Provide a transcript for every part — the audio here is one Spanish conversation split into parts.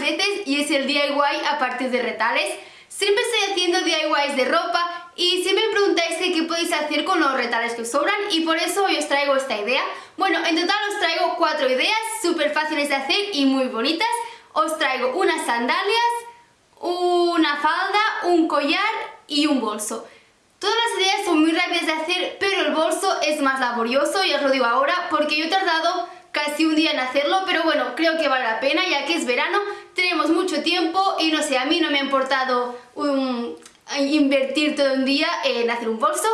veces y es el DIY a partir de retales. Siempre estoy haciendo DIYs de ropa y siempre me preguntáis qué podéis hacer con los retales que os sobran y por eso hoy os traigo esta idea. Bueno, en total os traigo cuatro ideas súper fáciles de hacer y muy bonitas. Os traigo unas sandalias, una falda, un collar y un bolso. Todas las ideas son muy rápidas de hacer, pero el bolso es más laborioso, y os lo digo ahora, porque yo he tardado casi un día en hacerlo, pero bueno, creo que vale la pena, ya que es verano, tenemos mucho tiempo y no sé, a mí no me ha importado invertir todo un día en hacer un bolso,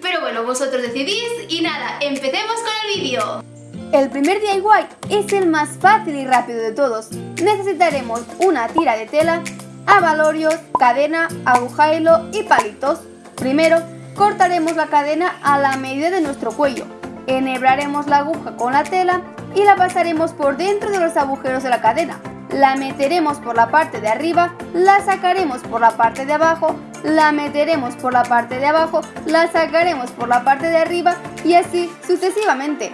pero bueno, vosotros decidís y nada, empecemos con el vídeo. El primer DIY es el más fácil y rápido de todos. Necesitaremos una tira de tela, abalorios, cadena, aguja hilo y palitos. Primero, cortaremos la cadena a la medida de nuestro cuello. Enhebraremos la aguja con la tela y la pasaremos por dentro de los agujeros de la cadena. La meteremos por la parte de arriba, la sacaremos por la parte de abajo, la meteremos por la parte de abajo, la sacaremos por la parte de arriba y así sucesivamente.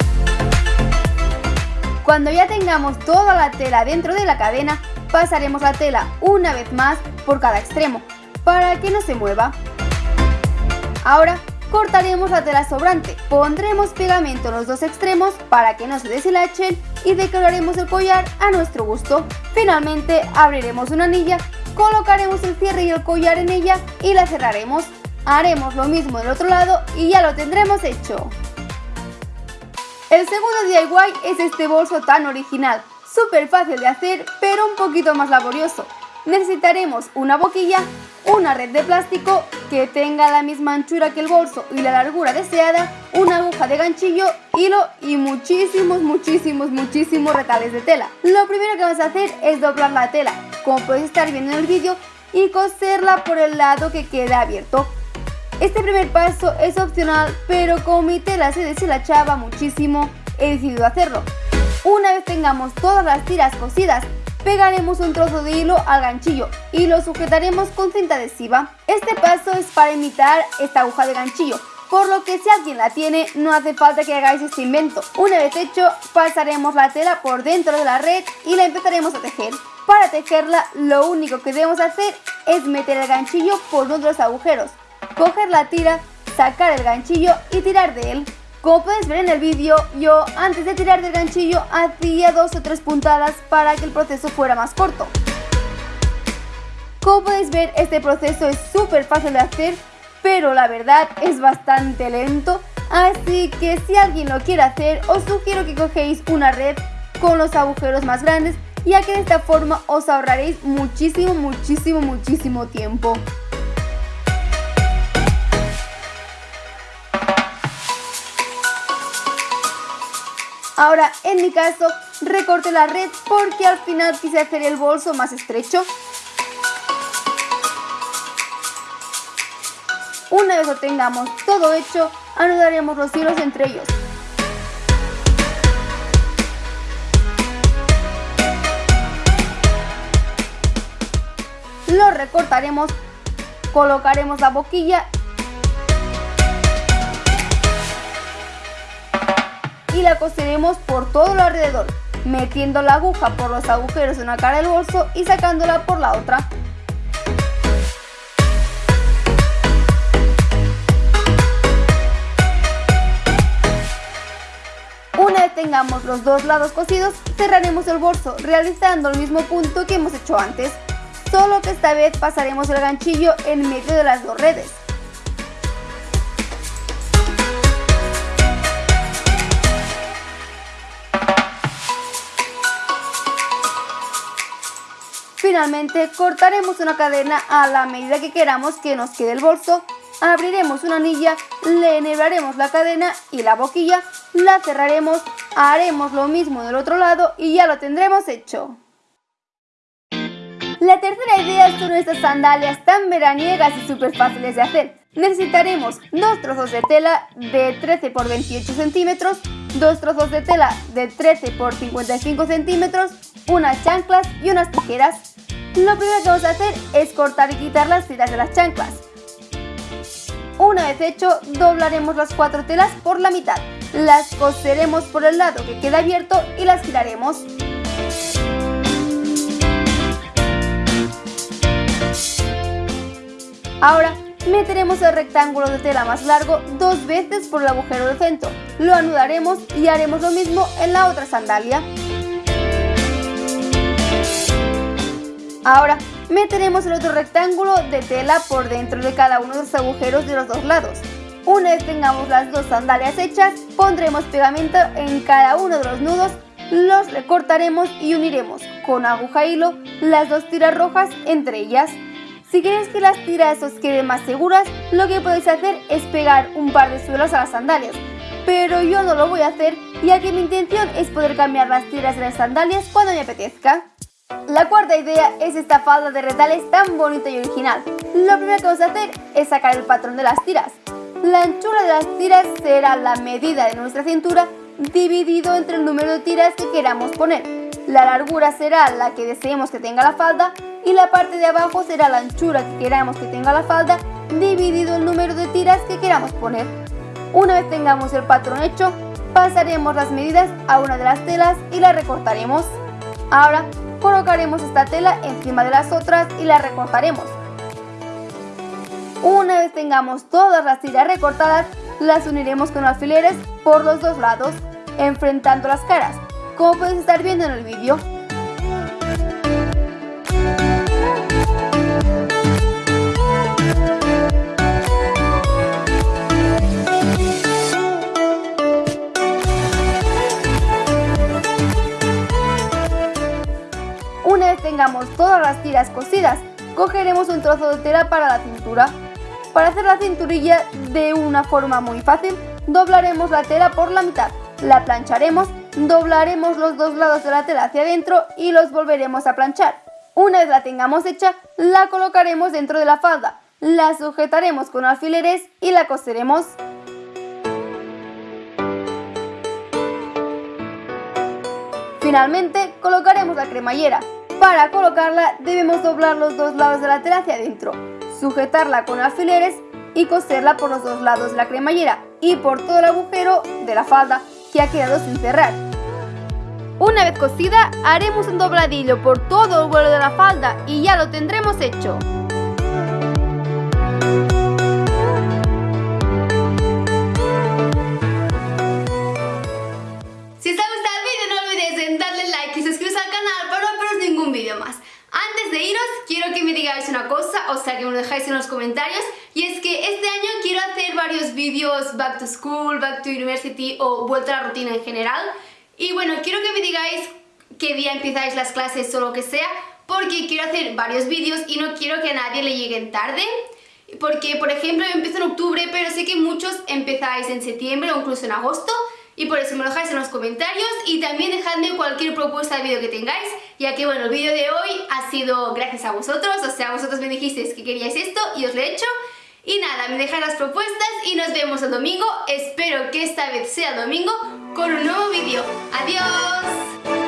Cuando ya tengamos toda la tela dentro de la cadena, pasaremos la tela una vez más por cada extremo, para que no se mueva. Ahora cortaremos la tela sobrante, pondremos pegamento en los dos extremos para que no se deshilachen y decoraremos el collar a nuestro gusto. Finalmente abriremos una anilla, colocaremos el cierre y el collar en ella y la cerraremos. Haremos lo mismo del otro lado y ya lo tendremos hecho. El segundo DIY es este bolso tan original, súper fácil de hacer pero un poquito más laborioso. Necesitaremos una boquilla, una red de plástico que tenga la misma anchura que el bolso y la largura deseada, una aguja de ganchillo, hilo y muchísimos, muchísimos, muchísimos retales de tela. Lo primero que vamos a hacer es doblar la tela, como podéis estar viendo en el vídeo, y coserla por el lado que queda abierto. Este primer paso es opcional, pero como mi tela se deshilachaba muchísimo, he decidido hacerlo. Una vez tengamos todas las tiras cosidas pegaremos un trozo de hilo al ganchillo y lo sujetaremos con cinta adhesiva. Este paso es para imitar esta aguja de ganchillo, por lo que si alguien la tiene no hace falta que hagáis este invento. Una vez hecho, pasaremos la tela por dentro de la red y la empezaremos a tejer. Para tejerla lo único que debemos hacer es meter el ganchillo por uno de los agujeros, coger la tira, sacar el ganchillo y tirar de él. Como puedes ver en el vídeo, yo antes de tirar del ganchillo hacía dos o tres puntadas para que el proceso fuera más corto. Como podéis ver, este proceso es súper fácil de hacer, pero la verdad es bastante lento, así que si alguien lo quiere hacer, os sugiero que cogéis una red con los agujeros más grandes, ya que de esta forma os ahorraréis muchísimo, muchísimo, muchísimo tiempo. Ahora, en mi caso, recorte la red porque al final quise hacer el bolso más estrecho. Una vez lo tengamos todo hecho, anudaremos los hilos entre ellos. Lo recortaremos, colocaremos la boquilla y la coseremos por todo lo alrededor, metiendo la aguja por los agujeros de una cara del bolso y sacándola por la otra. Una vez tengamos los dos lados cosidos, cerraremos el bolso realizando el mismo punto que hemos hecho antes, solo que esta vez pasaremos el ganchillo en medio de las dos redes. Finalmente cortaremos una cadena a la medida que queramos que nos quede el bolso, abriremos una anilla, le enhebraremos la cadena y la boquilla, la cerraremos, haremos lo mismo del otro lado y ya lo tendremos hecho. La tercera idea son estas sandalias tan veraniegas y súper fáciles de hacer. Necesitaremos dos trozos de tela de 13 por 28 centímetros, dos trozos de tela de 13 por 55 centímetros, unas chanclas y unas tijeras. Lo primero que vamos a hacer es cortar y quitar las tiras de las chanclas. Una vez hecho, doblaremos las cuatro telas por la mitad, las coseremos por el lado que queda abierto y las giraremos. Ahora, meteremos el rectángulo de tela más largo dos veces por el agujero del centro, lo anudaremos y haremos lo mismo en la otra sandalia. Ahora meteremos el otro rectángulo de tela por dentro de cada uno de los agujeros de los dos lados. Una vez tengamos las dos sandalias hechas, pondremos pegamento en cada uno de los nudos, los recortaremos y uniremos con aguja e hilo las dos tiras rojas entre ellas. Si queréis que las tiras os queden más seguras, lo que podéis hacer es pegar un par de suelos a las sandalias. Pero yo no lo voy a hacer, ya que mi intención es poder cambiar las tiras de las sandalias cuando me apetezca. La cuarta idea es esta falda de retales tan bonita y original. Lo primero que vamos a hacer es sacar el patrón de las tiras. La anchura de las tiras será la medida de nuestra cintura dividido entre el número de tiras que queramos poner. La largura será la que deseemos que tenga la falda y la parte de abajo será la anchura que queramos que tenga la falda dividido el número de tiras que queramos poner. Una vez tengamos el patrón hecho, pasaremos las medidas a una de las telas y la recortaremos. Ahora colocaremos esta tela encima de las otras y la recortaremos. Una vez tengamos todas las tiras recortadas, las uniremos con alfileres por los dos lados, enfrentando las caras, como puedes estar viendo en el vídeo. Tengamos todas las tiras cosidas, cogeremos un trozo de tela para la cintura. Para hacer la cinturilla de una forma muy fácil, doblaremos la tela por la mitad, la plancharemos, doblaremos los dos lados de la tela hacia adentro y los volveremos a planchar. Una vez la tengamos hecha, la colocaremos dentro de la falda, la sujetaremos con alfileres y la coseremos. Finalmente, colocaremos la cremallera. Para colocarla debemos doblar los dos lados de la tela hacia adentro, sujetarla con alfileres y coserla por los dos lados de la cremallera y por todo el agujero de la falda que ha quedado sin cerrar. Una vez cosida, haremos un dobladillo por todo el vuelo de la falda y ya lo tendremos hecho. Comentarios. Y es que este año quiero hacer varios vídeos back to school, back to university o vuelta a la rutina en general. Y bueno, quiero que me digáis qué día empezáis las clases o lo que sea porque quiero hacer varios vídeos y no quiero que a nadie le lleguen tarde. Porque por ejemplo yo empiezo en octubre pero sé que muchos empezáis en septiembre o incluso en agosto y por eso me lo dejáis en los comentarios y también dejadme cualquier propuesta de vídeo que tengáis, ya que bueno, el vídeo de hoy ha sido gracias a vosotros, o sea, vosotros me dijisteis que queríais esto y os lo he hecho. Y nada, me dejáis las propuestas y nos vemos el domingo, espero que esta vez sea domingo, con un nuevo vídeo. ¡Adiós!